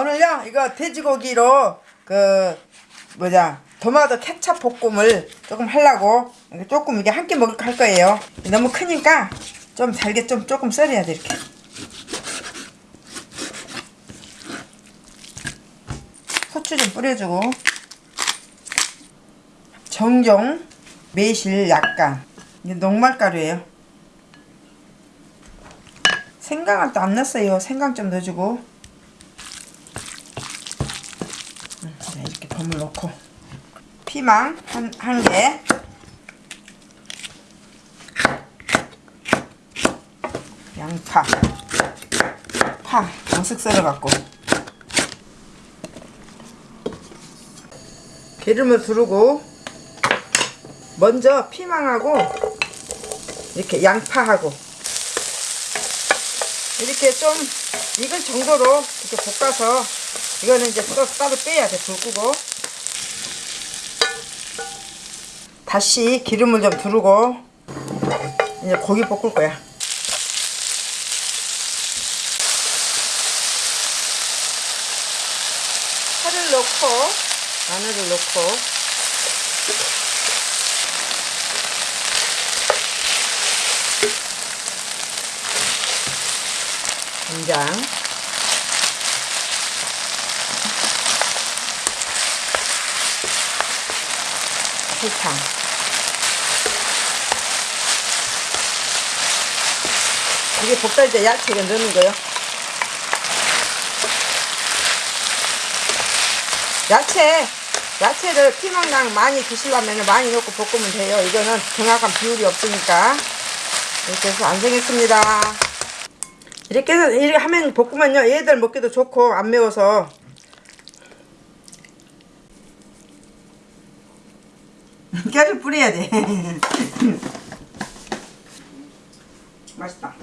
오늘요 이거 돼지고기로 그 뭐냐 토마토 케찹 볶음을 조금 하려고 조금 이게 한 끼 먹을 할 거예요. 너무 크니까 좀 잘게 좀 조금 썰어야 돼 이렇게. 후추 좀 뿌려주고. 정종 매실 약간. 이게 녹말가루예요. 생강을 또 안 넣었어요. 생강 좀 넣어주고 음, 버물 넣고 피망 한, 한 개. 양파. 파. 양식 썰어갖고. 기름을 두르고, 먼저 피망하고, 이렇게 양파하고, 이렇게 좀 익을 정도로 이렇게 볶아서, 이거는 이제 또 따로 빼야 돼, 불 끄고. 다시 기름을 좀 두르고 이제 고기 볶을 거야. 파를 넣고 마늘을 넣고 간장 설탕 이게 볶을 때 야채를 넣는 거요. 야채, 야채를 피망랑 많이 드시려면 많이 넣고 볶으면 돼요. 이거는 정확한 비율이 없으니까. 이렇게 해서 완성했습니다. 이렇게 해서, 이렇게 하면 볶으면요. 얘들 먹기도 좋고, 안 매워서. 깨를 뿌려야 돼. 맛있다.